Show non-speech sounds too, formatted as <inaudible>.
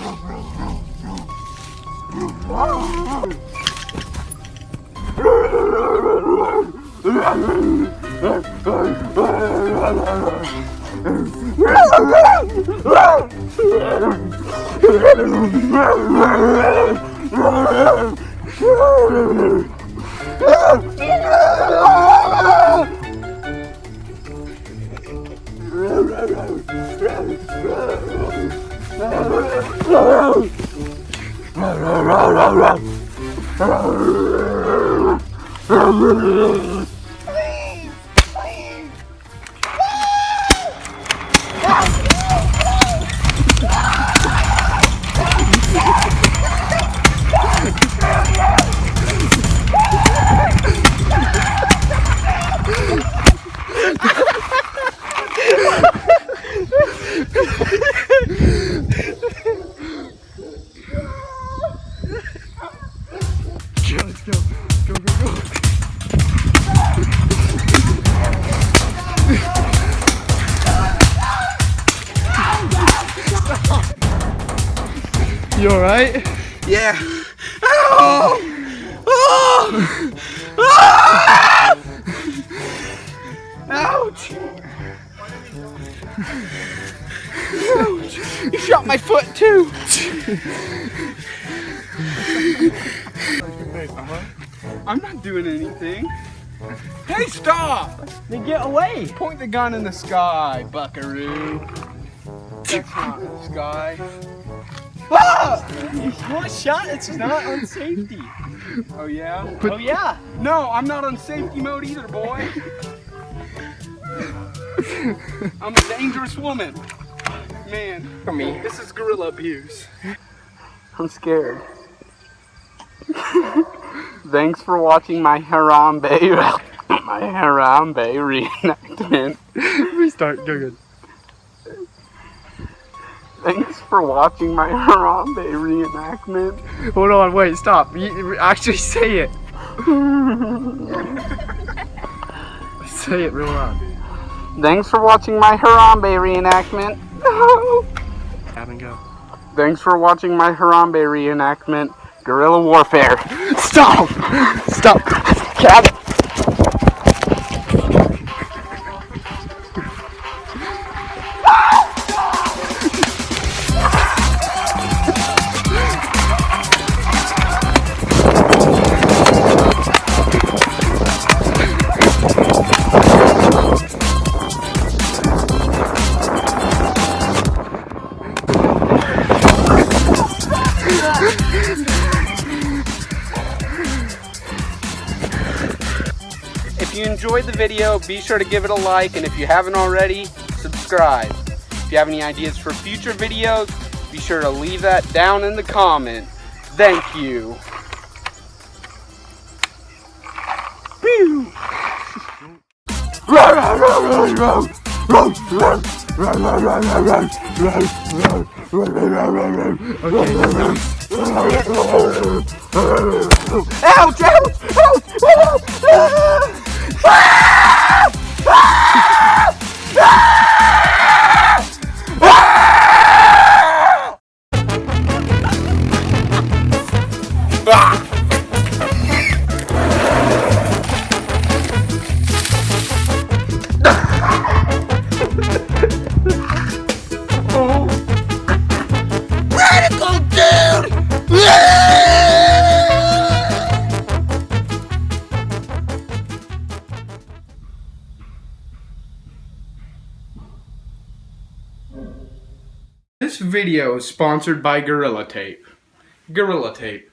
I don't know. Rau rau rau rau You alright? Yeah. Oh! oh! Oh! Ouch! Ouch! You shot my foot too! I'm not doing anything. Hey, stop! Then get away. Point the gun in the sky, buckaroo. In the. Ah! What shot? It's not on safety. Oh yeah? oh yeah. No, I'm not on safety mode either, boy. I'm a dangerous woman. Man, For me. this is gorilla abuse. I'm scared. Thanks for watching my Harambe, <laughs> my Harambe reenactment. Restart. Go good. Thanks for watching my <laughs> Harambe reenactment. Hold on. Wait. Stop. You, actually say it. <laughs> say it real loud. Thanks for watching my Harambe reenactment. <laughs> Have and go. Thanks for watching my Harambe reenactment. Guerrilla warfare. Stop. Stop. Cabin. You enjoyed the video, be sure to give it a like, and if you haven't already, subscribe. If you have any ideas for future videos, be sure to leave that down in the comment. Thank you. Ouch! Ouch! Ouch! Ah! This video is sponsored by Gorilla Tape. Gorilla Tape,